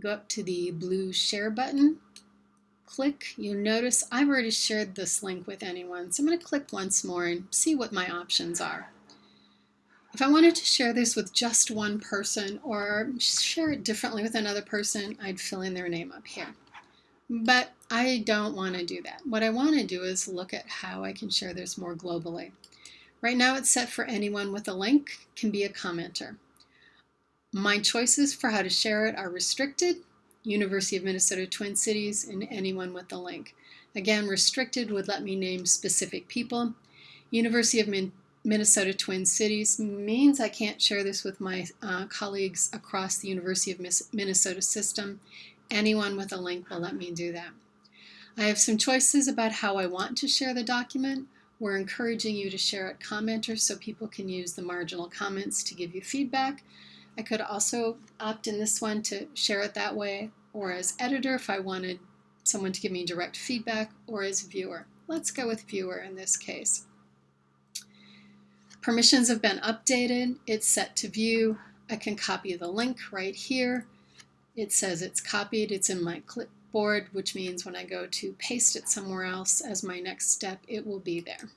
go up to the blue share button, click, you'll notice I've already shared this link with anyone. So I'm going to click once more and see what my options are. If I wanted to share this with just one person or share it differently with another person, I'd fill in their name up here. But I don't want to do that. What I want to do is look at how I can share this more globally. Right now it's set for anyone with a link can be a commenter. My choices for how to share it are restricted, University of Minnesota Twin Cities, and anyone with a link. Again, restricted would let me name specific people. University of Min Minnesota Twin Cities means I can't share this with my uh, colleagues across the University of Minnesota system. Anyone with a link will let me do that. I have some choices about how I want to share the document. We're encouraging you to share it commenter so people can use the marginal comments to give you feedback. I could also opt in this one to share it that way or as editor if I wanted someone to give me direct feedback or as viewer. Let's go with viewer in this case. Permissions have been updated. It's set to view. I can copy the link right here. It says it's copied. It's in my clipboard, which means when I go to paste it somewhere else as my next step, it will be there.